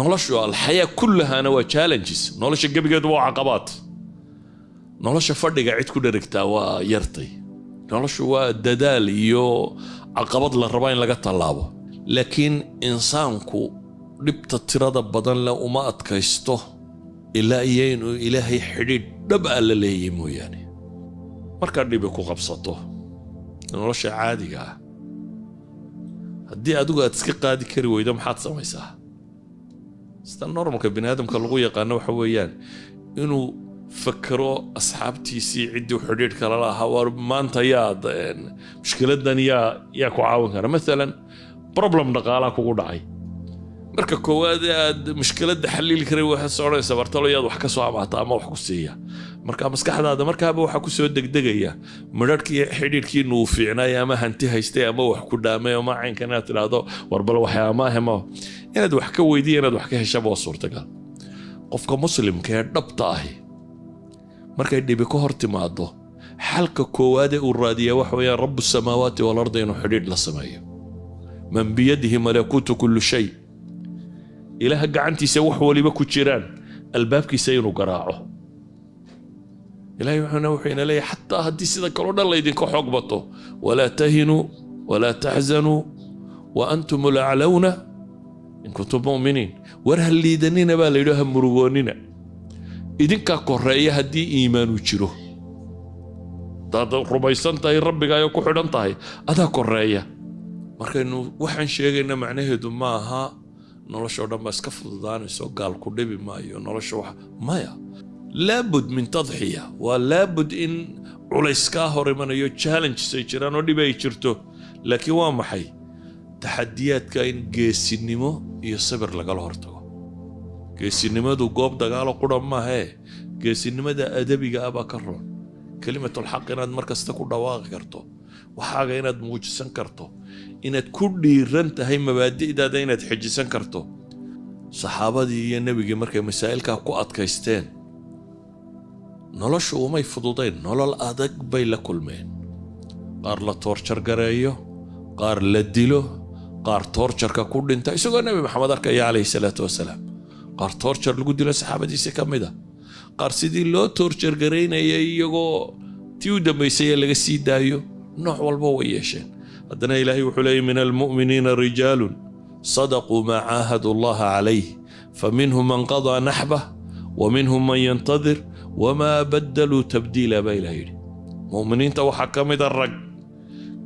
noloshu alxayaa kullahaana waa challenges. Nolosha gebigeedu waa caqabaad. Nolosha fadhiga cid ku dherigtaa waa yartay. Noloshu waa dadaal iyo caqabad la rabaa in laga tallaabo. Laakiin insaanku dhibta tirada badan leh uma adkaysto ilaa iyo inuu ilaahay xidhiidh dhab ah la leeyahay mooyaane. Markaad dhibi ku qabsato nolosha caadiga ah haddii adigu aad iska qaadi kari weydo sida normalka bini aadamka lagu yaqaano waxa weeyaan inuu fakero asxaabtiisii ciddii xidhiidhka lala ahaa war maanta yaad mushkiladan yaa yaa ku caawin kara. Maalan problem dhaqaalaa kugu dhacay. Marka koowaad aad mushkiladda xaliili karay waxaad soconaysa bartalo yaad wax ka soo amaata ama wax ku siiya marka maskaxdaada markaaba waxaa ku soo degdegaya midharhkii xidhiidhkiinu uu fiicnay ama hanti haystay ama wax ku dhaamay ama caynkan inaad tidhaahdo warbal waxyaamaahemo inaad wax ka weydiya inaad wax ka heshaba waa suurtagal. Qofka muslimka ee dhabta ahi markay dhibi ka hor timaado xalka koowaad ee uu raadiyaa waxa weeyaan rabu samaawaati walarda inuu xidhiidh la sameeyo. Man biyadihi malakuutu kullu shay. Ilaaha gacantiisa wax waliba ku jiraan albaabkiisa inuu garaaco ilahay wuxuuna wuxuu ina leeyahay xataa haddii sida kaloo dhan laydinka xoog bato walaa tahinuu walaa taxzanuu wa antum laclawna in kuntum mu'miniin. War ha liidanina baa layidhi ha murugoonnina idinkaa koreeya haddii iimaanu jiro. Hadaad rumaysan tahay rabbigaayo ku xidhan tahay adaa koreeya markaynu waxaan sheegayna macnaheedu ma aha noloshao dhan baa iska fududaanayso gaal ku dhibi maayo nolosha wax maya laabud min tadxiya. Waa laabud in culays kaa hor imanayo challenges ay jiraan oo dhib ay jirto. Laakiin waa maxay? Taxadiyaadka in geesinimo iyo sabir lagala hortago. Geesinimadu goob dagaalo qura maahee geesinimada adabiga ah baa ka roon. Kelimatulxaq inaad mar kasta ku dhawaaqi karto. Waxaaga inaad muujisan karto. Inaad ku dhiiran tahay mabaadi'daada inaad xejisan karto. Saxaabadii iyo nebigii markay masaa'ilkaa ku adkaysteen noloshu umay fududayn nolol adag bay la kulmeen. Qaar la toorjar gareeyo qaar la dilo qaar toorjarka ku dhinta. Isagoo nebi maxamed arkaya calayhi salaatu wasalaam qaar toorjar lagu dilo saxaabadiisi ka mid a qaar sidii loo toorjar garaynaya iyagoo tii u dambaysaya laga sii daayo nooc walba way yeesheen. Haddana ilaahay wuxuu leeyay min almu'miniina rijaalun sadaquu maa caahadu allaha calayh faminhum man qadaa naxbah wa minhum man yantadir wamaa baddaluu tabdiila baa ilaah yidhi mu'miniinta waxaa ka mida rag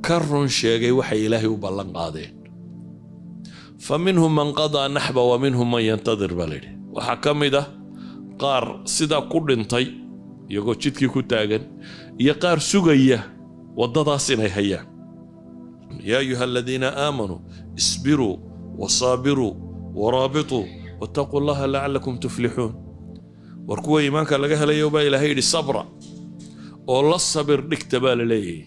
ka run sheegay waxay ilaahay u ballan qaadeen fa minhum man qadaa naxba wa minhum man yantadir baa layidhi waxaa ka mid ah qaar sidaa ku dhintay iyagoo jidkii ku taagan iyo qaar sugaya waddadaas inay hayaan yaa ayuha aladiina aamanuu isbiruu wasaabiruu waraabituu wattaquu allaha lacalakum tuflixuun war kuwa iimaanka laga helayo baa ilaahay yidhi sabra. Oo la sabir dhigta baa la leeyahay.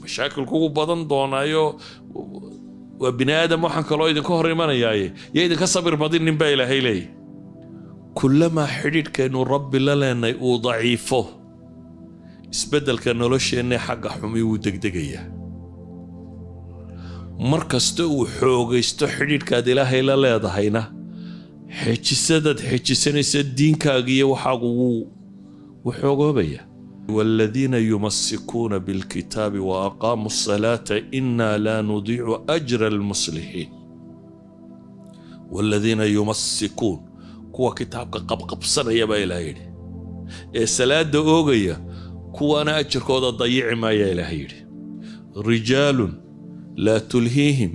Mashaakil kugu badan doonaayo. Waa bini aadam waxaan kaloo idinka hor imanayaaye. Yo idinka sabir badinin baa ilaahay leeyahy kullamaa xidhiidhkaynu rabbi la leenay uu daciifo isbeddelka nolosheenna xagga xumi wuu degdegayaa. Mar kasta uu xoogaysto xidhiidhkaad ilaahay la leedahayna xejisadaad xejisanaysa diinkaaga iyo waxaagu wuu wuxoogoobaya waaladiina yumasikuuna bilkitaabi wa aqaamu asalaata inaa laa nudiicu ajra almuslixiin waaladiina yumasikuun kuwa kitaabka qabqabsanaya baa ilaah yidhi ee salaadda oogaya kuwaana ajarkooda dayici maaya ilaah yidhi rijaalun laa tulhiihim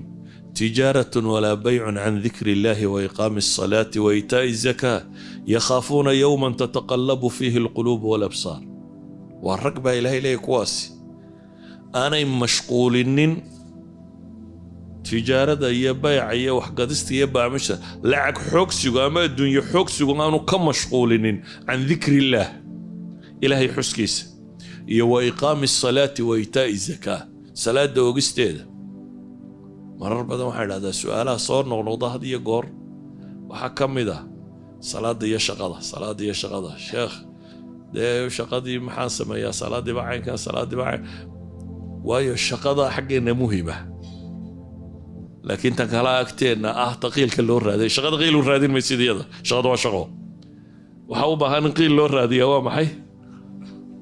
تجارة ولا بيع عن ذكر الله وإقام الصلاة وإيتاء الزكاة يخافون يوما تتقلب فيه القلوب والأبصار waa rag baa ilaahay leeya kuwaasi aanay mashquulinin tijaarada iyo bayca iyo waxgadista iyo baamisha lacag xoogsigu ama adduunye xoogsigu aanu ka mashquulinin can dikri illaah ilaahay xuskiisa iyo wa iqaami asalaati wa itaa'i zakaa salaada ogisteeda marar badan waxaa idhahdaa su'aalaha soo noqnoqda had iyo goor waxaa ka mid ah salaada iyo shaqada salaada iyo shaqada. Sheekh dee shaqadii maxaan sameeyaa? Salaadiiba caynkan salaadiiba cayn. Waayo shaqada xaggeena muhima laakiin tan kala agteenna ah ta qiilka loo raaday shaqada qiil u raadin maysid iyada. Shaqada waa shaqo. Waxaa u baahan in qiil loo raadiyaa waa maxay?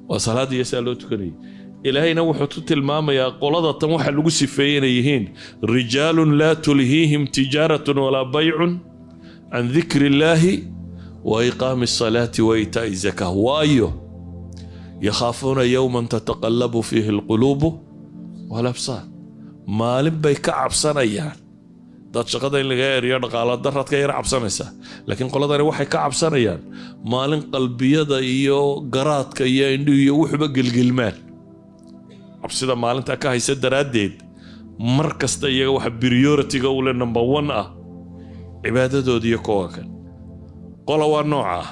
Waa salaad saa loo tukanayay ilaahayna wuxuu ku tilmaamayaa qolada tan waxa lagu sifeeyey inay yihiin rijaalun laa tulhiihim tijaaratun walaa baycun can dikri illaahi wa iqaami asalaati wa itaa'i zaka waayo yakhaafuuna yowman tataqallabu fiihi alquluubu walabsaar. Maalin bay ka cabsanayaan. Dad shaqada in laga eriyo dhaqaala daraad yara cabsanaysaa laakiin qoladani waxay ka cabsanayaan maalin qalbiyada iyo garaadka iyo indhihu iyo wuxuba gelgelmaan cabsida maalinta ka haysa daraaddeed mar kasta iyaga waxa prioritiga ule number one ah cibaadadooda iyo kowa kan qola waa nooca ah.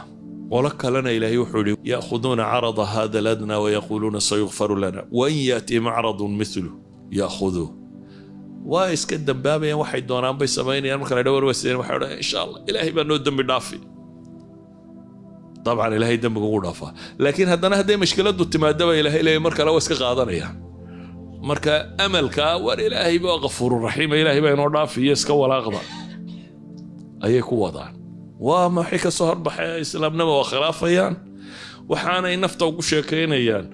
Qolo kalena ilaahay wuxuu yihi ya'khuduuna carada hada aladna wayaquuluuna sayukfaru lana wain yaatihim caradun milu ya'khuduuh waa iska dambaabayaan waxay doonaan bay samaynayaan marka dhawar wasideen waxay odhan insha allah ilaahay baa noo dembi dhaafi dabcan ilaahay dembiga ugu dhaafaa laakiin haddana hadday mashkiladu timaadaba ilaahay leeyahy mar kale waa iska qaadanayaan marka amalka war ilaahay baa kafuuru raxiima ilaahay baa inoo dhaafi iyo iska walaaqda ayay ku wadaan waa maxay ka soo horbaxay islaamnima waa khilaafayaan waxaanay nafta ugu sheekaynayaan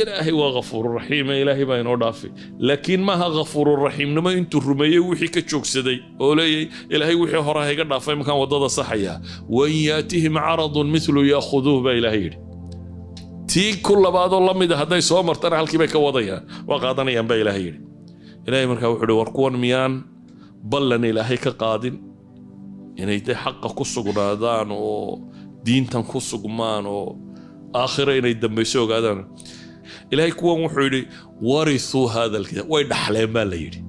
ilaahay waa kafuururaxiime ilaahay baa inoo dhaafay laakiin maaha kafuururaxiimnimo intuu rumeeyey wixii ka joogsaday oo leeyay ilaahay wixii hore hayga dhaafay markaan waddada saxaya. Wain yaatihim caradun milu yaakhuduuh baa ilaahay yidhi. Tii ku labaadoo la mida hadday soo martana halkii bay ka wadayaan waa qaadanayaan baa ilaahay yidhi. Ilaahay markaa wuxuu ihi war kuwan miyaan ballan ilaahay ka qaadin inay de xaqa ku sugnaadaan oo diintan ku sugmaan oo aakhira inay dambayso ogaadaan ilaahay kuwan wuxuu yidhi warithuu hada alkitaab. Way dhaxleen baa la yidhi.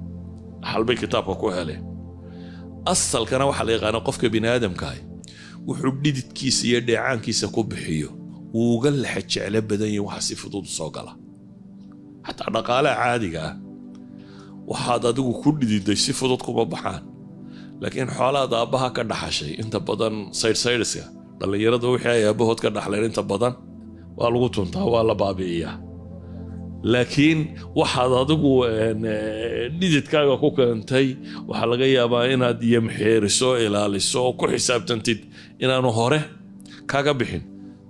Dhaxal kitaabka ku heleen. Asalkana waxaa la yaqaana qofka bini aadamkaah wuxuu dhididkiisa iyo dheecaankiisa ku bixiyo. Wuu uga laxa jeclo badan yahin waxa si fudud soo gala. Xataa dhaqaalaha caadiga ah waxaad adigu ku dhididay si fudud kuma baxaan. Laakiin xoolaad aabbaha ka dhaxashay inta badan saydhsaydhska dhallinyarada wixii ay aabbahood ka dhaxleen inta badan waa lagu tuntaa waa la baabi'iyaa laakiin waxaad adigu dhididkaaga ku keentay waxaa laga yaabaa inaad yamxeeriso ilaaliso oo ku xisaabtantid inaanu hore kaga bixin.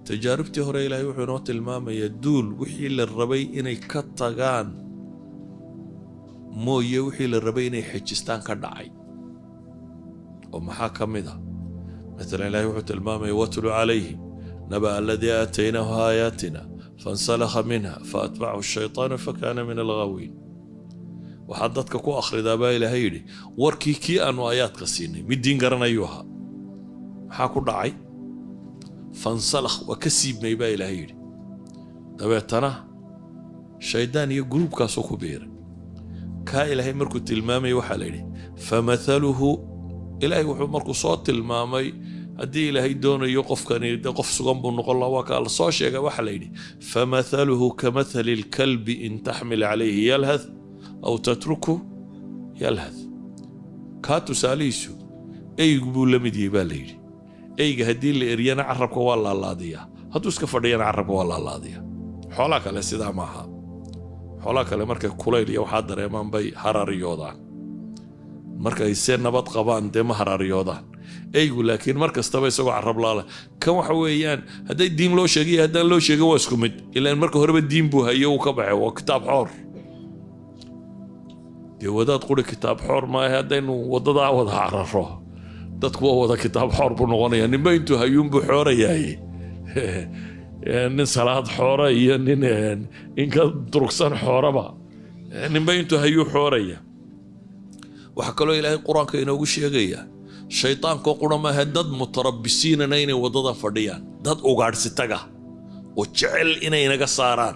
Tajaaribtii hore ilaahay wuxuu inoo tilmaamayaa duul wixii la rabay inay ka tagaan mooye wixii la rabay inay xejistaan ka dhacay. Oo maxaa ka mid a maalan ilaahay wuxuu tilmaamaya watlu calayhim naba aladii aataynaahu aayaatina fansalakha minha faatbacahu shaytaanu fakana min alghaawiin waxaad dadka ku akhridaa baa ilaahay yidhi warkii kii aanu aayaadka siinay mid diin garanayuu ahaa maxaa ku dhacay fansalakh waa ka siibmay baa ilaahay yidhi dabeetana shaydaan iyo gruubkaasuu ku biiray kaa ilaahay markuu tilmaamaya waxaa la yidhi famathaluhu wuxuu markuu soo tilmaamay haddii ilaahay doonayo qofkani qof sugan buu noqon laha waa kaa la soo sheega waxaa la yidhi kamathali lkalbi in taxmil calayhi yalhath aw tatruku yalhath. Kaa tusaalihiisu eygu buu la mid yahay baa la yidhi. Eyga haddii la eryana carabka waa laalaadiyaa hadduu iska fadhiyana carabka waa laalaadiyaa xoolaa kale sidaa maaha xoolaa kale markay kulayl iyo waxaa dareemaan bay haraariyoodaan markay se nabad qabaan dee ma haraariyoodaan eygu laakiin mar kastaba isagoo carab laala. Kan waxa weeyaan hadday diin loo sheegay haddaan loo sheegin waa isku mid. Ilaan marka horeba diin buu hayo uu ka baxay. Waa kitaab xoor. Dee wadaad quri kitaab xoor maaha haddaynu wadadaa wada cararo dadku waa wada kitaab xoor buu noqonaya. Ninba intuu hayuunbuu xoorayahay nin salaad xoora iyo nin inka durugsan xooraba. Ninba intuu hayuu xooraya. Waxaa kaloo ilaahay qur'aanka inoogu sheegaya shaytaankoo qura maaha dad mutarabisiinana inay waddada fadhiyaan. Dad ugaadhsitaga oo jecel inay naga saaraan.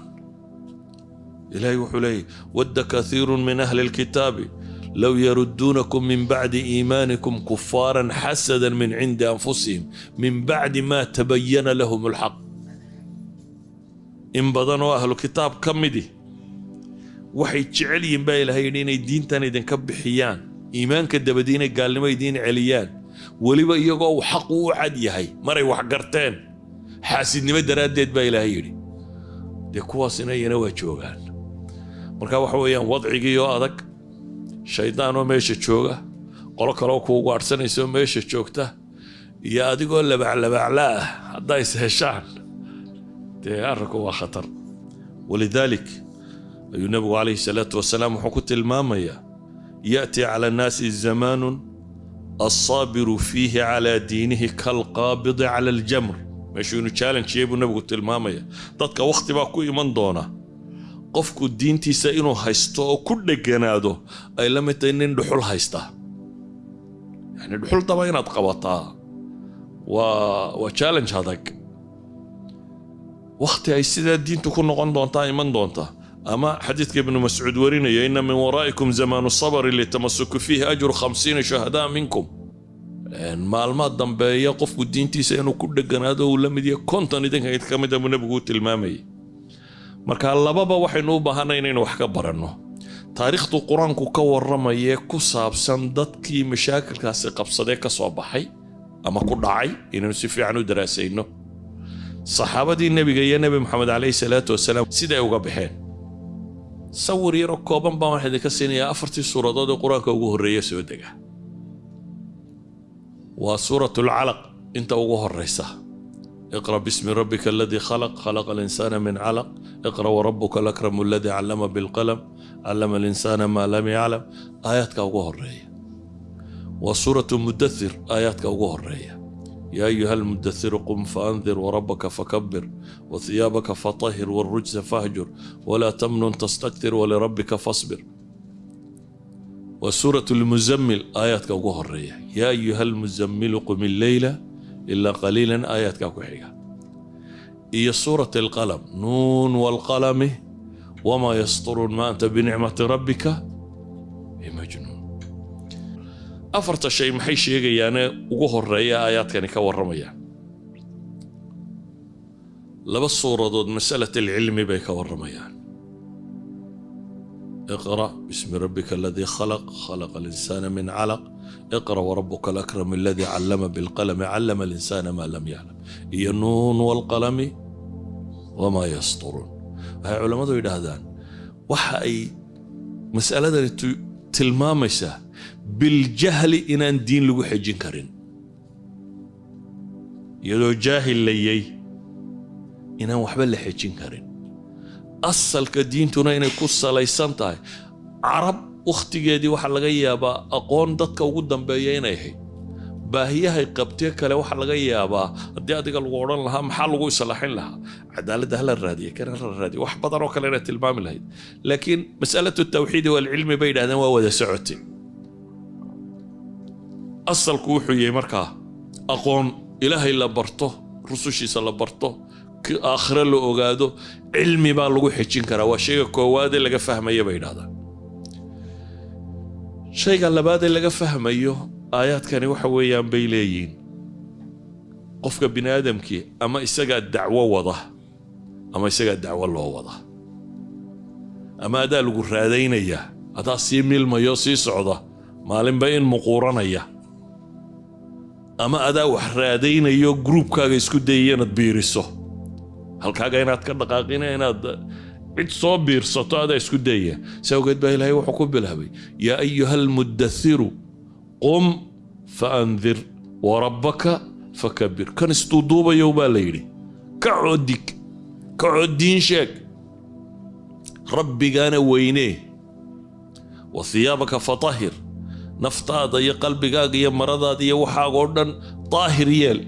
Ilaahay wuxuu leeyahy wadda kathiirun min ahli lkitaabi low yarudduunakum min bacdi iimaanikum kufaaran xasadan min cindi anfusihim min bacdi ma tabayana lahum alxaq in badan oo ahlu kitaab ka midi waxay jecel yihiin baa ilahay yidhi inay diintan idinka bixiyaan iimaanka dabadi inay gaalnimo idiin celiyaan. Weliba iyagoo uu xaqu u cad yahay maray wax garteen. Xaasidnimo daraaddeed baa ilaahay yidhi. Dee kuwaasina iyana waa joogaan. Marka waxa weeyaan wadcigii oo adag shaydaan oo meesha jooga qolo kaleo kuugu adhsanayso meesha joogta iyo adigoo labaclabacla ah hadday is heshaan dee arrinku waa khatar. Walidaalik ayuu nebigu calayhi salaatu wasalaam wuxuu ku tilmaamayaa ya'ti cala annaasi zamaanun alsaabiru fiihi calaa diinihi kalqaabidi cala aljamr. Meeshuu inu challengeyey buu nebigu tilmaamaya. Dadka wakhti baa ku iman doona. Qofku diintiisa inuu haysto oo ku dheganaado ay la mid tahay nin dhuxul haysta. Yani dhuxul daba inaad qabataa. Waa waa challenge adag wakhti ay sidaa diintu ku noqon doontaa iman doonta ama xadiidka ibnu mascuud warinaya ina min waraa'ikum zamaanu sabri litamasuku fiihi ajru khamsiina shuhadaa minkum. Maalmaa dambeeya qofku diintiisa inuu ku dheganaado uu la mid yahay konton idinka ka mid a buu nebigu u tilmaamayay marka lababa waxaynu u baahanay inaynu wax ka baranno. Taariikhdu qur'aanku ka warramayee ku saabsan dadkii mashaakilkaasi qabsadee ka soo baxay ama ku dhacay inaynu si fiican u daraasayno. Saxaabadii nebiga iyo nebi moxamed calayhi salaatu wasalaam siday uga baxeen sawir yaroo kooban baan waxaa idinka siinayaa afartii suuradood ee qur'aanka ugu horreeya soo dega. Waa suurat lcalaq inta ugu horeysa iqra bismi rabbika aladii khalaq khalaqa alinsaana min calaq. Iqra warabuka alakramu aladii callama bilqalam. Callama alinsaana maa lam yaclam aayaadka ugu horreeya waa suuratu mudathir aayaadka ugu horreeya يا أيها المدثر قم فأنذر وربك فكبر وثيابك فطهر والرجز فاهجر ولا تمنن تستكثر ولربك فاصبر وسورة المزمل آيات كوكو الرية يا أيها المزمل قم الليل إلا قليلا آيات كوكو حيقة هي سورة القلم نون والقلم وما يسطرون ما أنت بنعمة ربك بمجنون afarta shay maxay sheegayaane ugu horreeya aayaadkani ka warramaya? Laba suuradood masalat alcilmi bay ka warramayaan iqra bismi rabbika aladii khalaq khalaqa alinsaana min calaq iqra warabuka alakram aladii callama bilqalami callama alinsaana maa lam yaclam iyo nuun walqalami wamaa yasturuun waxay culammadu yidhaahdaan waxa ay mas'aladani tilmaamaysaa biljahli inaan diin lagu xejin karin. Iyadoo jaahil layay inaan waxba la xejin karin. Asalka diintuna inay ku salaysan tahay. Carab wakhtigeedii waxaa laga yaabaa aqoon dadka ugu dambeeya inay ahayd. Baahiyahay qabtee kale waxaa laga yaabaa haddii adiga lagu odhan lahaa maxaa lagu islaaxin lahaa? Cadaaladda hala raadiya kana hala raadiya wax badan oo kale inaad tilmaami lahayd. Laakiin masalatu tawxiidi waalcilmi bay yidhahdeen waa wada socotay asalku wuxuu yahay markaa aqoon ilaahay la barto rusushiisa la barto aakhire la ogaado cilmi baa lagu xejin karaa. Waa shayga koowaadee laga fahmaya bay yidhahdaan. Shayga labaadee laga fahmayo aayaadkani waxa weeyaan bay leeyihiin. Qofka bini aadamkii ama isagaa dacwo wada ama isagaa dacwo loo wada. Ama adaa lagu raadaynayaa adaa sii milmayo sii socda maalinba in muquuranaya ama adaa wax raadaynayo gruubkaaga isku dayaya inaad biiriso. Halkaaga inaad ka dhaqaaqina inaad cid soo biirsato adaa isku dayaya si awgeed baa ilaahay wuxuu ku bilaabay yaa ayuha almudathiru qum faandir warabbaka fakabir kan isduuduubayow baa la yidhi ka codig ka codiin sheeg rabbigaana weynee wa hiyaabaka fatahir naftaada iyo qalbigaaga iyo maradaada iyo waxaaga dhan daahir yeel.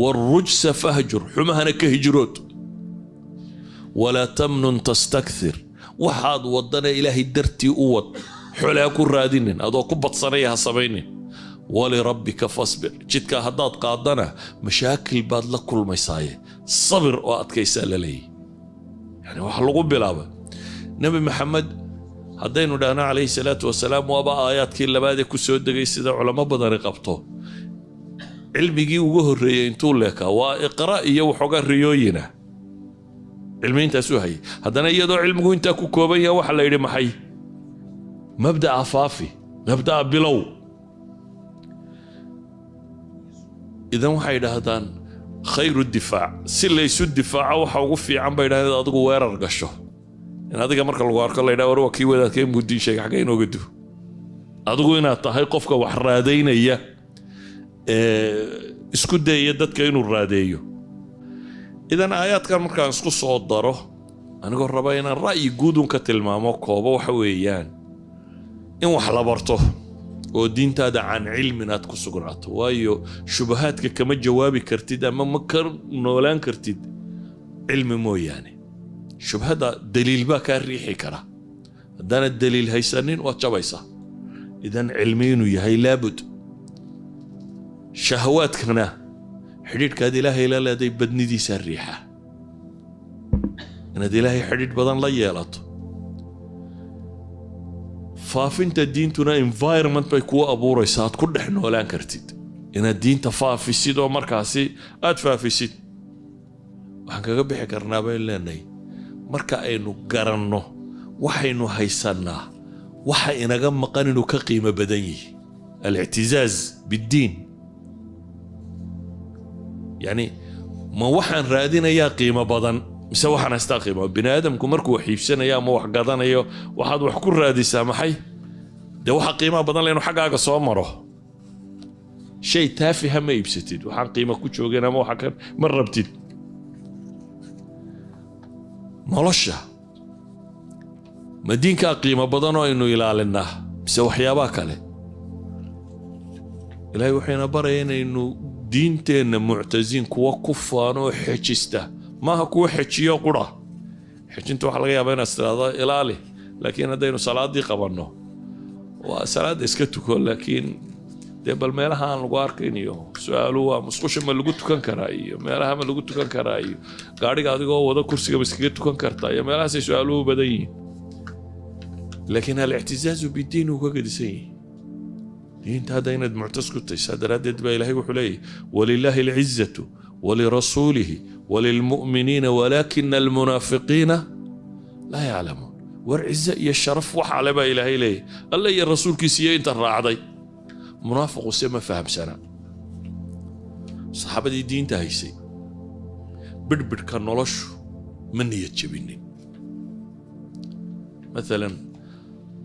Waarujsa fahjur xumahana ka hijrood. Walaa tamnun tastakthir waxaad wadana ilaahay dartii u wad. Xole ha ku raadinin adoo ku badsanaya ha samaynin. Walirabbika fasbir jidkaa haddaad qaadana mashaakil baad la kulmaysaaye. Sabir oo adkaysaa la leeyahy yani waxa lagu bilaaba nebi maxamed haddaynu dhahno calayhi salaatu wasalaam waaba aayaadkii labaadee ku soo degay sida culamo badani qabto. Cilmigii ugu horreeyey intuu leekaa waa iqra iyo waxoogaa riyooyina. Cilmi intaasuu hayay. Haddana iyadoo cilmigu intaa ku kooban yaha waxaa la yidhi maxay? Mabda'a faafi mabda'a bilow. Idan waxay idhaahdaan khayru difaac. Si laysu difaaco waxa ugu fiican bay idhahdeen adigu weerar gasho in adiga marka lagu arko la ydhaha war waa kii wadaadkee mudiin sheega xagga inooga du adigu inaad tahay qofka wax raadaynaya ee isku dayaya dadka inuu raadeeyo. Idan aayaadkan markaan isku soo daro anigoo raba inaan ra'yi guudun ka tilmaamo koobo waxa weeyaan in wax la barto oo diintaada can cilmin aad ku sugnaato waayo shubahaadka kama jawaabi kartid ama ma ka noolaan kartid cilmi mooyaane shubhadda daliil baa kaa riixi kara. Haddaanad daliil haysanin waad jabaysaa idan cilmi inuu yahay laabud. Shahawaadkana xidhiidhkaad ilaahay la leeday badnidiisaa riixa. Inaad ilaahay xidhiidh badan la yeelato. Faafinta diintuna environment bay kuu abuuraysaa. Aad ku dhex noolaan kartid. Inaad diinta faafisid oo markaasi aad faafisid. Waxaan kaga bixi karnaa baynu leenahay marka aynu garanno waxaynu haysannaa waxa inaga maqan inuu ka qiimo badan yihi alictizaaz biddiin. Yacni ma waxaan raadinayaa qiimo badan mise waxaan haystaa qiimo? Bini aadamku markuu wax iibsanayo ama wax gadanayo waxaad wax ku raadisaa maxay? Dee waxa qiimaha badan le xaggaaga soo maro? Shay taafiha ma iibsatid waxaan qiimo ku joogeen ama waxa kan ma rabtid nolosha ma qiimo badan oo aynu ilaalinaa mise waxyaabaha kale. Ilaahay wuxuuna baraya inaynu diinteenna muctasiin kuwa ku faano oo xejista. Maaha kuwa xejiyo qura? Xejinta waxaa laga yaabaa inaad tiraahdo ilaali laakiin haddaynu salaadii qabanno waa salaadda iska tuko laakiin dee bal meelaha aan lagu arkayn iyo su'aalu waa musqusha ma lagu tukan karaa iyo meelaha ma lagu tukan karaa iyo gaadhiga adigoo wada kursiga ma iskaga tukan kartaa iyo meelahaasay su'aaluhu badan yihiin. Laakiin alictisaazu bidiin uu ka gedisan yihi diinta inaad muctas ku tahay daraaddeed baa ilaahay wuxuu leeyahy walilaahi alcizatu walirasuulihi walilmu'miniina walaakina almunaafiqiina laa yaclamuun. War cize iyo sharaf waxa le baa ilaahay leeyahy alle iyo rasuulkiisa iyo inta raacday munaafiqu se ma fahamsana saxaabadii diinta haysay bidhbidhka noloshu ma niyad jebinin maalan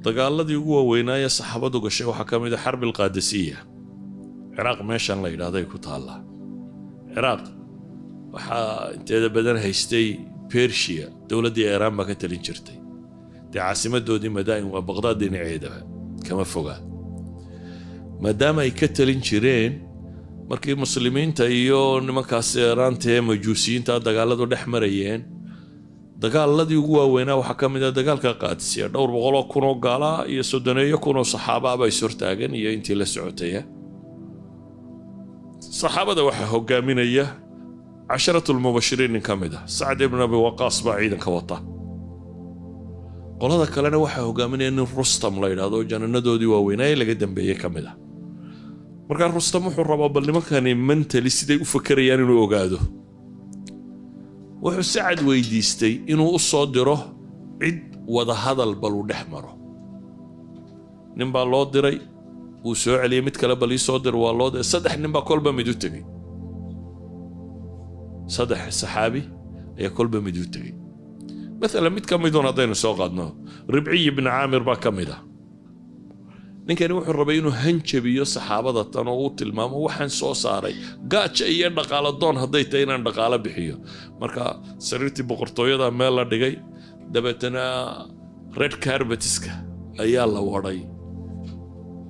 dagaaladii ugu waaweynaaye saxaabadu gashay waxaa ka mid a xarbi alqaadasiya ciraaq meeshan la yidhahday ku taallaa ciraaq waxaa inteeda badan haystay bershiya dowladdii iiraan baa ka talin jirtay dee caasimadoodii madaa'in waa baqdaad dhinaceedaba kama fogaa maadaama ay ka talin jireen markii muslimiinta iyo nimankaas iiraanta ee majuusiyiinta dagaaladu dhex marayeen. Dagaaladii ugu waaweynaa waxaa ka mid ah dagaalka qaadisiya dhowr boqoloo kunoo gaalaa iyo soddoneeyo kunoo saxaabaaba is hortaagan iyo intii la socotaya saxaabada waxaa hogaaminaya nin ka mid ah sacd ibn abi waqaas baa ciidanka wata. Qolada kalena waxaa hogaaminaya nin rustam la yidhahdo jananadoodii waaweynaaye laga dambeeyey ka mid ah markaa rustam wuxuu rabaa bal nimankani mentali siday u fakerayaan inuu ogaado. Wuxuu sacad weydiistay inuu u soo diro cid wadahadal bal uu dhex maro. Nin baa loo diray wuu soo celiyey mid kale bal ii soo dir waa loo diray. Saddex nin baa kolba mid u tegey saddex saxaabi ayaa kolba mid u tegey maalan mid ka midun haddaynu soo qaadno. Ribciy ibni caamir baa ka mid ah ninkani wuxuu rabay inuu hanjabiyo saxaabada tan oo uu tilmaamo waxaan soo saaray. Gaaja iyo dhaqaalo doon hadday tahay inaan dhaqaalo bixiyo. Marka sariirtii boqortooyada meel la dhigay dabeetana red carbetiska ayaa la wadhay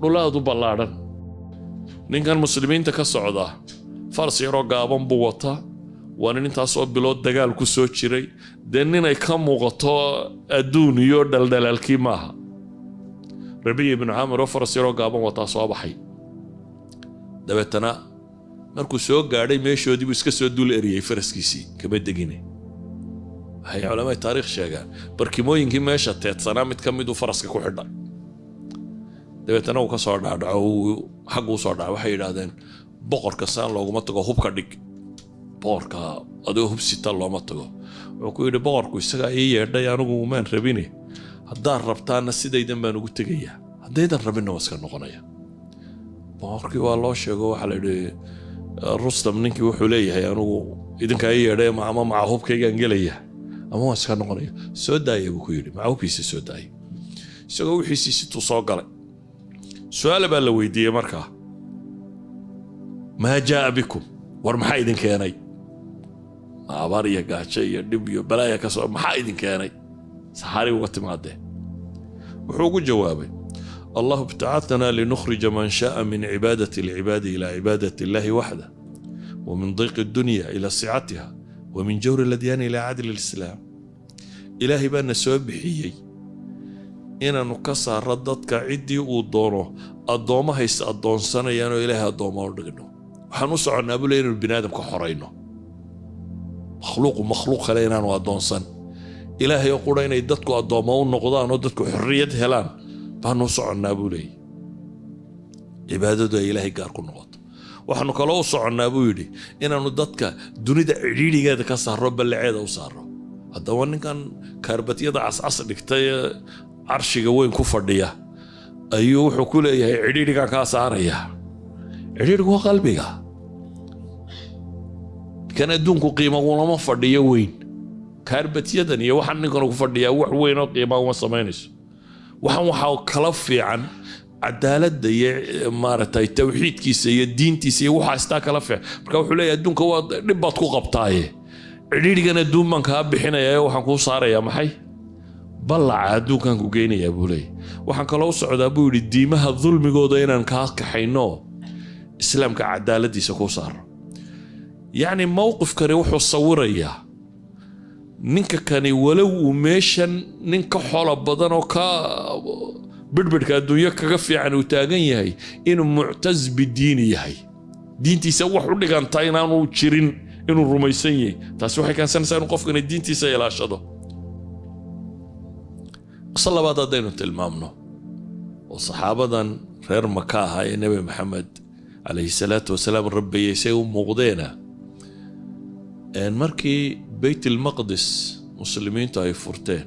dhulaadu ballaadhan ninkan muslimiinta ka socda fars yaroo gaaban buu wataa. Waa nin intaasoo bilood dagaal ku soo jiray. Dee ninay ka muuqato adduun iyo dhaldhalaalkii maaha rabiya ibnu caamir oo faras yaroo gaaban wataa soo baxay. Dabeetana markuu soo gaadhay meeshoodii buu iska soo dul eriyey faraskiisii kama degine. Waxay culamada taariikh sheegaan barkimooyinkii meesha teedsanaa mid ka miduu faraska ku xidhay dabeetana uu ka soo dhaadhaco xagguu soo dhaca waxay yidhaahdeen boqorka saan looguma tago hubka dhig. Boqorka adigoo hubsita looma tago. Wuxuu ku yidhi boqorku isagaa ii yeedhay anigu maan rabine haddaad rabtaana sidaydan baan ugu tegayaa. Haddaydan rabinna waa iska noqonaya. Boqorkii waa loo sheego waxaa la yidhi rustam ninkii wuxuu leeyahay anigu idinkaa yeedhay ama maca hubkaygaan gelaya ama waa iska noqonaya. Soo daaya buu ku yidhi. Maca hubkiisa soo daaya isagoo wixiisii situu soo galay. Su'aala baa la weydiiyey markaa maa jaaa bikum? War maxaa idin keenay? Abaar iyo gaajo iyo dhib iyo balaaya ka soo maxaa idin keenay saxaari uga timaadee wuxuu ugu jawaabay allahu ibtacatanaa linukhrija man shaaa min cibaadati alcibaadi ila cibaadati illahi waxda wa min diiqi dunya ila sicatiha wa min jawri ladyaani ila cadli lislaam. Ilaahay baana soo bixiyey inaannu ka saaro dadka ciddii uu doono addoommo haysta addoonsanayaan oo ilaahay addoommo u dhigno. Waxaan u soconnaa bule inaynu bini aadamka xorayno makhluuqu makhluuq kale inaanu addoonsan ilaahay oo qura inay dadku addoommo u noqdaan oo dadku xorriyad helaan. Baanu soconnaa buu leeyay cibaadadu ay ilaahay gaar ku noqoto. Waxaanu kaloo u soconnaa buu yidhi inaannu dadka dunida cidhiidhigeeda ka saarro ballaceeda u saarro. Haddaba ninkan kaarbatyada cascas dhigtay carshiga weyn ku fadhiya ayuu wuxuu ku leeyahay cidhiidhigan kaa saaraya. Cidhiidhigu waa qalbiga. Kan adduunku qiima ulama fadhiyo weyn kaarbatyadan iyo waxaan ninkan ku fadhiyaa wax weyn oo uma samaynayso. Waxaan waxaa kala fiican cadaaladda iyo maaragtay tawxiidkiisa iyo diintiisa iyo waxaa istaa kala fiican. Marka wuxuu leeyahay adduunka waa dhib baad ku qabtaaye. Cidhiidhigan adduun baan kaa bixinaya ee waxaan kuu saarayaa maxay? Ballaca adduunkan ku geynayaa buu leeyahy waxaan kaloo u socdaa buu yidhi diimaha dulmigooda inaan kaa kaxayno islaamka cadaaladiisa kuu saaro. Yacni mowqifkani wuxuu sawirayaa ninka kani walow uu meeshan nin ka xolo badan oo ka bidhbidhka adduunyo kaga fiican uu taagan yahay inuu muctas bidiini yahay. Diintiisa wax u dhigantaa inaanu jirin inuu rumaysan yahay. Taasi waxay keensanaysaa inuu qofkani diintiisa ilaashado. Qiso labaad haddaynu tilmaamno oo saxaabadan reer maka ahaa ee nebi maxamed calayhi salaatu wasalaam rabbayey say u muuqdeena markii beyt ilmaqdis muslimiintu ay furteen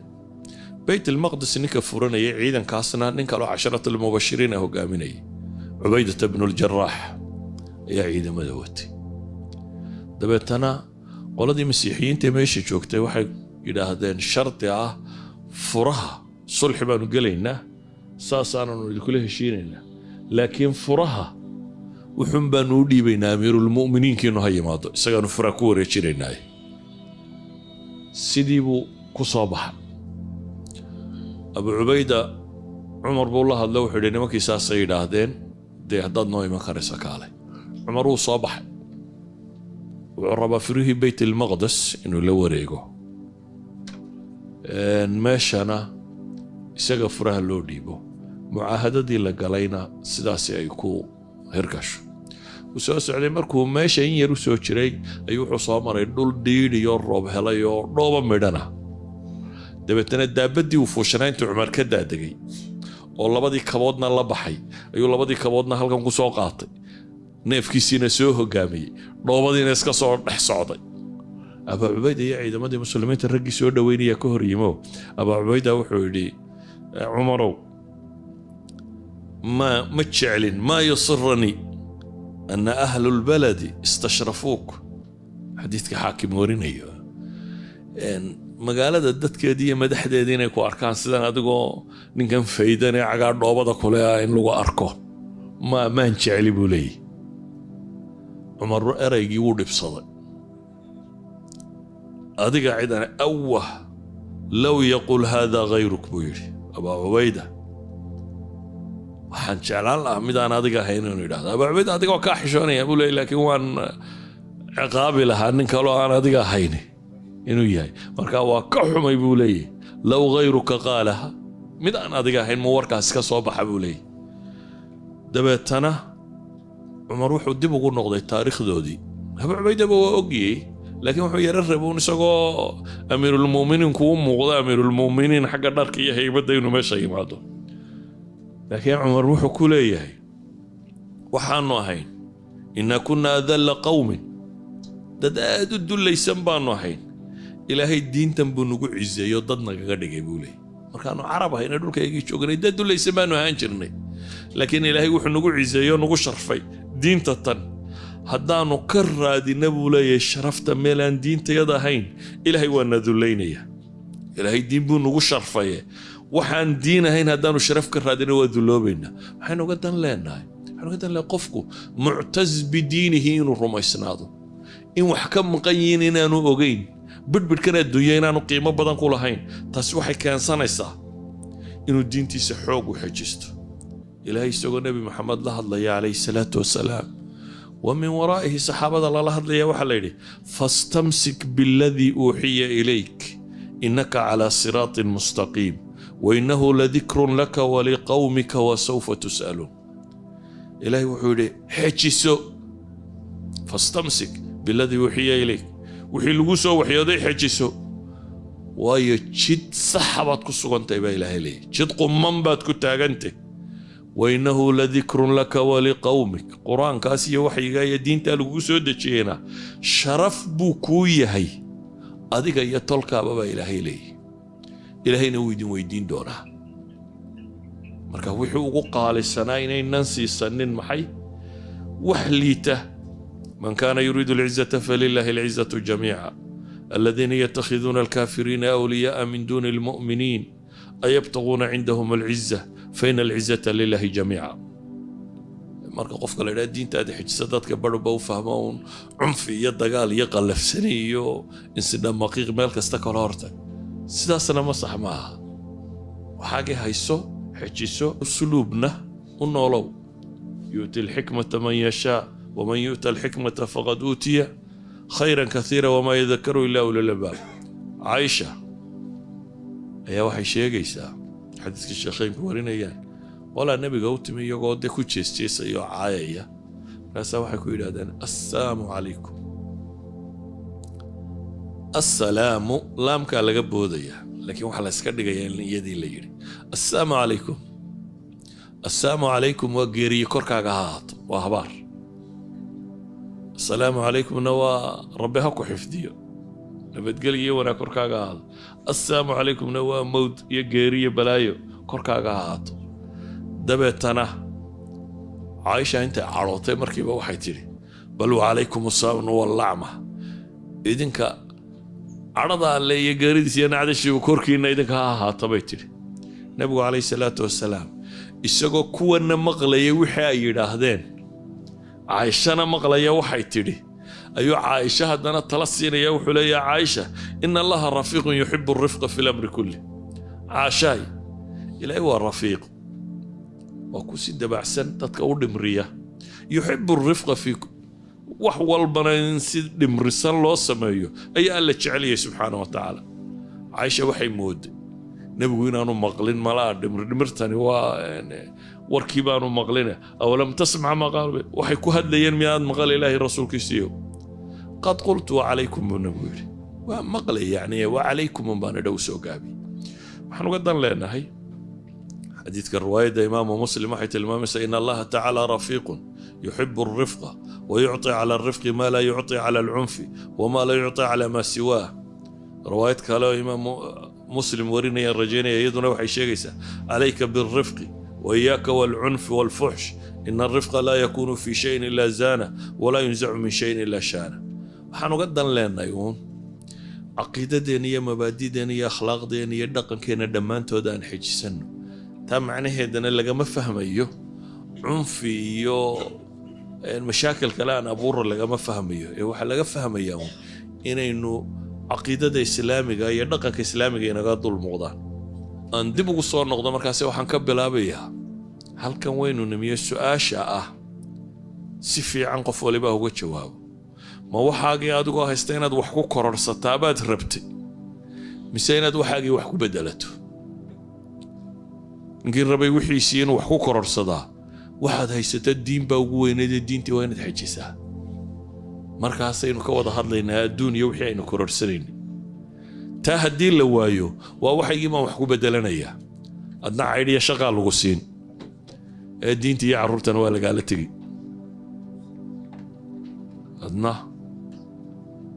beyt ilmaqdis ninka furanayay ciidankaasna nin kaloo casharat almubashiriina hogaaminayay cubaydata bnuuljaraax ayaa ciidamada watay dabeetana qoladii masiixiyiinta meesha joogtay waxay yidhaahdeen shardi ah furaha sulxi baanu gelaynaa saasaananu idinkula heshiinaynaa laakiin furaha wuxuun baanu u dhiibaynaa amiirulmu'miniinkiinu ha yimaado isagaanu furaa ku wareejinaynaaye sidii buu ku soo baxay abu cubayda cumar buu la hadla wuxuu yidhi nimankii saasay yidhaahdeen dee haddaad noo iman karaysa kaale. Cumar wuu soo baxay. Wuxuu rabaa firihii beyt ilmaqdes inuu la wareego. Meeshana isaga furaha loo dhiibo. Mucaahadadii la galayna sidaasi ay ku hirgasho wuu soo socday markuu meesha in yar u soo jiray ayuu wuxuu soo maray dhul dhiidhiyo roob helay oo dhooba midhana. Dabeetana daabaddii uu fuushanaa intuu cumar ka daadegay oo labadii kaboodna la baxay ayuu labadii kaboodna halkan ku soo qaatay. Neefkiisiina soo hogaamiyey dhoobadiina iska soo dhex socday. Abaa cubayda ciidamadii muslimiinta raggii soo dhoweynaya ka hor yimo abaa wuxuu yidhi cumarow ma ma jeclin maa yusiranii ana ahlu lbaladi istashrafuuk xadiidka xaakim warinayo magaalada dadkeedii iyo madaxdeedii inay ku arkaan sidan adigoo ninkan faydan ee cagaa dhoobada kule in lagu arko ma maan jecli buu leeyahy cumar eraygii wuu dhibsaday adiga cidan awah low yaqul hada hayruk buu yidhi abaa cubayda waxaan jeclaan lahaa midaan adiga ahayn inuu yidhahdo. Adiga waa kaa xishoonaya. Buu leeyay laakiin waan ciqaabi lahaa nin kaloo aan adiga ahayn inuu yahay. Marka waa ka xumay buu leeyahy low hayruka qaalaha mid aan adiga ahayn mu warkaas ka soo baxa buu leeyahy dabeetana cumar wuxuu dib ugu noqday taariikhdoodii. Abaa cubaydaba waa ogyey laakiin wuxuu yaro rabuun isagoo amiirulmuminiinku u muuqda. Amiirulmuminiin xagga dharka iyo haybadda inuu meesha yimaado laakiin cumar wuxuu ku leeyahay waxaanu ahayn inaa kunna adalla qowmin dad aad u dullaysan baanu ahayn. Ilaahay diintan buu nagu ciseeyo dad nagaga dhigay buu leeyay markaanu carab ahayna dhulkaygii joognay dad dullaysan baanu ahaan jirnay. Laakiin ilaahay wuxuu nagu ciseeyo nagu sharfay diinta tan. Haddaanu ka raadina buu leeyahay sharafta meelaan diintayada ahayn ilaahay waa na dullaynaya. Ilaahay diin buu nagu sharfaye waxaan diin ahayn haddaanu sharaf ka raadina waa dulloobaynaa waxaynu uga dan leenahay waxaynu uga dan leenahay qofku muctas bidiinihi inuu rumaysnaado. In wax ka maqan yihiin inaanu ogeyn bidhbidhkan adduunya inaanu qiimo badan ku lahayn. Taasi waxay keensanaysaa inuu diintiisa xoog u xejisto ilaahay isagoo nebi maxamed la hadlaya calayhi salaatu wasalaam wa min waraa'ihi saxaabada lala hadlaya waxaa la yidhi fastamsik biladii uuxiya ilayk innaka calaa siraatin mustaqiim wainnahu ladikrun laka waliqawmika wasawfa tus'aluun ilaahay wuxuu yidhi xejiso fastamsik biladii uuxiya ilayk. Wixii lagu soo waxyooday xejiso waayo jid saxa baad ku sugantahay baa ilaahay leeyahy jid qumman baad ku taagantay. Wainnahu ladikrun laka waliqawmik qur'aankaas iyo waxyiga iyo diintaa lagugu soo dejiyeyna sharaf buu kuu yahay. Adiga iyo tolkaaba baa ilaahay leeyahy ilaahayna wuu idin weydiin doonaa. Marka wixii ugu qaalisanaa inaynan siisanin maxay? Wax liita. Man kaana yuriidu alcizata falilaahi alcizatu jamiica. Aladiina yatakhiduuna alkaafiriina awliyaaa min duuni almu'miniin. Ayabtaguuna cindahum alciza faina alcizata lilahi jamiica. Marka qofka la idhaha diintaada xijisa dadka barhba u fahmo uun cunfi iyo dagaal iyo qallafsani iyo insidhamaqiiq meel kasta kala hortag sidaasna ma sax ma aha. Waxaagii hayso xejiso usluubna u noolow. Yu'ti alxikmata man yashaa waman yu'ta alxikmata faqad uutiya khayran kaiira wamaa yadakaru ilaa ulilbaab caaisha ayaa waxay sheegaysaa xadiiska sheekheynku warinayaan qolaa nebiga u timi iyagoo de ku jeesjeesaya oo caayaya. Markaasaa waxay ku yidhahdeen assalaamu calaykum assalaamu laamkaa laga boodaya. Laakiin waxaa la yska dhigayaa in iyadii la yidhi assalaamu calaykum assalaamu calaykum waa geeriye korkaaga ha ahaato waa habaar. Assalaamu calaykumna waa rabbi ha ku xifdiyo. Nabadgel iyo wanaag korkaaga ahaado assalaamu calaykumna waa mowd iyo geeriyo balaayo korkaaga ha dabeetana caaisha intay cadhootay markiiba waxay tidhi bal wacalaykum asaamnu wallacma idinka cadhada alle iyo geeridiis iyo nacdashiibu korkiinna idinka ha ahaata bay tidhi nebigu calayhi salaatu wasalaam isagoo kuwanna maqlayay wixii ay yidhaahdeen caaishana maqlaya waxay tidhi ayuu caaisha haddana tala siinaya wuxuu leeyaha caaisha ina allaha rafiiqun yuxibu rifqa fi lamri kulli. Caashaay ilaahay waa rafiiq waa ku si dabacsan dadka u dhimriya yuxibu rifqa fi wax walbana in si dhimrisan loo sameeyo ayaa alla jeceliyay subxaana wa tacaala. Caaisha waxay mooday nebigu inaanu maqlin malaa dhimridhimirtani waa warkii baanu maqline awalam tasmac maqaal waxay ku hadlayeen miyaad maqal ilaahi rasuulkiisiiyo qad qultu wacalaykum buu nabigu yidhi. Waa maqlay yani wacalaykum unbaana dhow soo gaabi. Waxaan uga dan leenahay xadiidka riwaayadda imaamu muslim waxay tilmaamaysaa in allaha tacaala rafiiqun yuxibu alrifqa ويعطي على الرفق ما لا يعطي على العنف وما لا يعطي على ما سواه رواية كالو إمام مسلم ورينا الرجينا يدنا وحي شيغيسا عليك بالرفق وإياك والعنف والفحش إن الرفق لا يكون في شيء إلا زانه ولا ينزع من شيء إلا شانه waxaanu ga dan leenayuun caqiidadeena iyo mabaadideena iyo akhlaaqdeena iyo dhaqankeena dhammaantood aan xejisanno taa macnaheedana lagama fahmayo cunfi iyo mashaakil kale aan abuura lagama fahmayo. Ee waxaa laga fahmayaa uun inaynu caqiidada islaamiga iyo dhaqanka islaamiga inaga dul muuqdaan. Aan dib ugu soo noqdo markaase waxaan ka bilaabayaa halkan waynu nimiyo su'aasha ah si fiican qof waliba uga jawaabo. Ma waxaagii adigoo haysta inaad wax ku kororsataa baad rabtay? Mise inaad waxaagii wax ku bedelato ninkii rabay wixiisii inuu wax ku kororsadaa waxaad haysata diin baa ugu weyneedee diintii waa inaad xejisaa markaasaynu ka wada hadlaynaa adduun iyo wixii aynu kororsanayna taa haddii la waayo waa waxaygii baan wax ku bedelanayaa. Adna caydhiya shaqaa lagu siin. Ee diinta iyo carruurtana waa lagaala tegi. Adna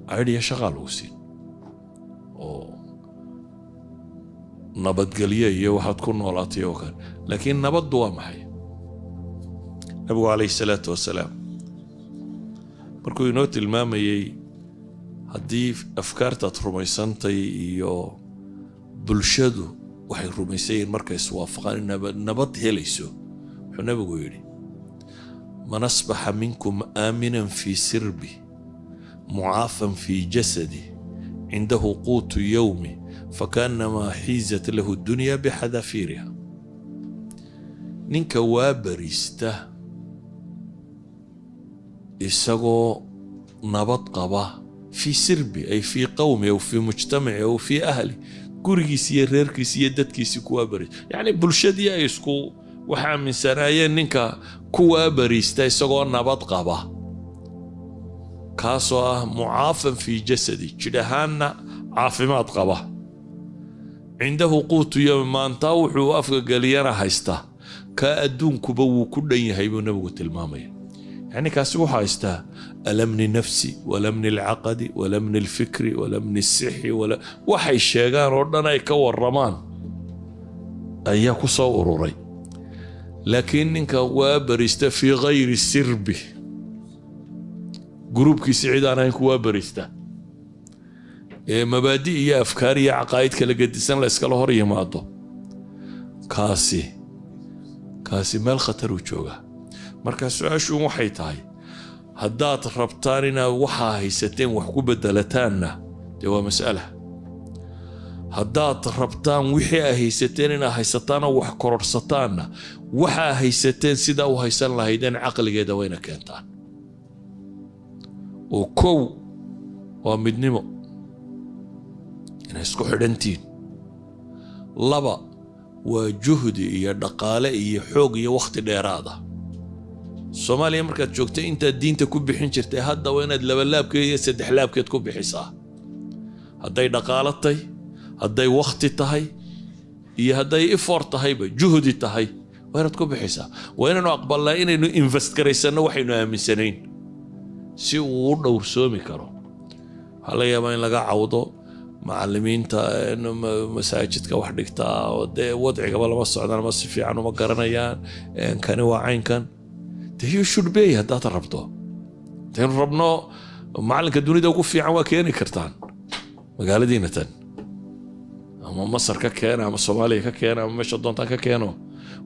caydhiya shaqaa lagu siin. Oo nabadgelyo iyo waxaad ku noolaatay oo kale. Laakiin nabaddu waa maxay nabigu calayhi salaatu wasalaam markuu inoo tilmaamayey haddii afkaartaad rumaysantay iyo bulshadu waxay rumaysan yihiin markay iswaafaqaan nabad helayso wuxuu nabigu yidhi man asbaxa minkum aaminan fii sirbi mucaafan fii jasadi cindahu quutu yowmi fakaannamaa xiizat lahu dunya bixadafiiriha ninka waa bariista isagoo nabad qaba fii sirbi ay fii qowmi aw fii mujtamaci aw fii ahli gurigiisi iyo reerkiisi iyo dadkiisi kuwaa bariista yacni bulshadii ay isku waxa aaminsanaayeen ninka kuwaa bariista isagoo nabad qaba. Kaasoo ah mucaafan fii jasadi jidh ahaanna caafimaad qaba. Cindahu quutu yowmi maantaa wuxuu afka geliyana haystaa kaa adduunkuba wuu ku dhan yahay buu nabigu tilmaamaya yacni kaasi wuxuu haystaa alamni nafsi walamni alcaqadi walamni alfikri walamni sixi waxay sheegaan oo dhan ay ka waramaan ayaa ku soo ururay. Laakiin ninka waa barista fii gayri sirbi. Gruubkiisi cid aan ahayn ku waa barista. Ee mabaadi iyo afkaar iyo caqaa'id kala gedisan la iskala hor yimaado. Kaasi kaasi meel khataruu joogaa marka su'aashuun waxay tahay haddaad rabtaan inaad waxaa haysateen wax ku bedelataanna dee waa mas'ala. Haddaad rabtaan wixii aa haysateen inaad haysataanoo wax kororsataanna waxaa haysateen sidaa u haysan lahaydeen caqligeeda wayna keentaan. Oo kow waa midnimo inay isku xidhantihiin laba waa juhdi iyo dhaqaale iyo xoog iyo wakhti dheeraada soomaaliya markaad joogtay intaad diinta ku bixin jirtay hadda waa inaad labalaabkeed iyo saddex laabkeed ku bixisaa. Hadday dhaqaalo hadday wakhti tahay iyo hadday ifor tahayba juhdi tahay waa inaad ku bixisaa. Waa inaynu aqbalnaa inaynu invest waxaynu aaminsanayn. Si uu u dhowrsoomi karo. Waxaa laga yaabaa in laga cawdo macalimiinta masaajidka wax dhigtaa dee wadcigaba lama socdaan ama si fiican uma garanayaan. Kani waa caynkan you should bay haddaad rabto. Hadaynu rabno macalinka dunida ugu fiican waa keeni kartaan. Magaaladiina tan. Ama masar ka keena ama soomaaliya ka keena ama meesha doontaan ka keeno.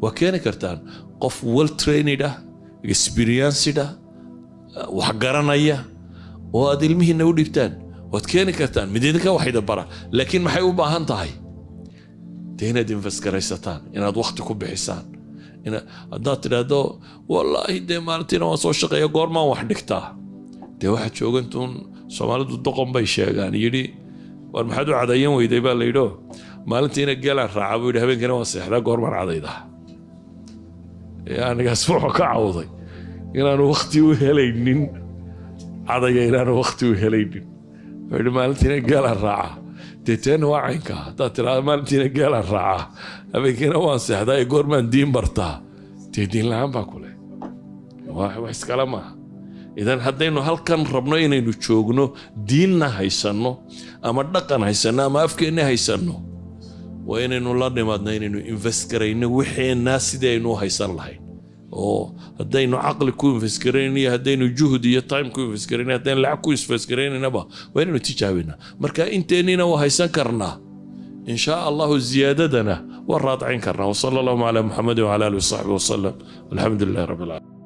Waa keeni kartaan. Qof well trained ah experienced ah wax garanaya oo aad ilmihiina u dhibtaan. Waad keeni kartaan. Mid idinka wax idin bara laakiin maxay u haddaad tidhaahdo wallaahi dee maalintiina waan soo shaqeeya goormaan wax dhigtaa dee waxaad joogantuun soomaalidu doqon bay sheegaan yidhi war maxaad u cadayan weyday? Baa layidho maalintiina geelaan raaca buu yidhi habeenkiina waan seexdaa goormaan cadaydaa. Anigaas wuxuu ka cawday inaanu wakti u helaynin cadaya inaanu wakti u helaynin. Wuxuu yidhi maalintiina geelaan raaca dee teena waa caynka. Haddaad tidhaahdo maalintiina geelaan raaca. Habeenkiina waan seexdaa ee goormaan diin bartaa dee diin la'aan baa kule wax iskale maaha. Idan haddaynu halkan rabno inaynu joogno diinna haysanno ama dhaqan haysanno ama afkeenna haysanno waa inaynu la nimaadno inaynu invest garayno wixeenna sidii aynu u haysan lahayn oo haddaynu caqli ku invest garayno iyo haddaynu juhd iyo time ku invest garayno haddaynu lacag ku invest garaynanaba waa inaynu tijaabina marka inteennina waa haysan karnaa. In shaa allahu ziyaadadana waa raadcin karnaa. Wasala allahuma calaa muxamedin wcala alihi wasaxbi wasalam alxamdu lilahi rabbi alcaalamiin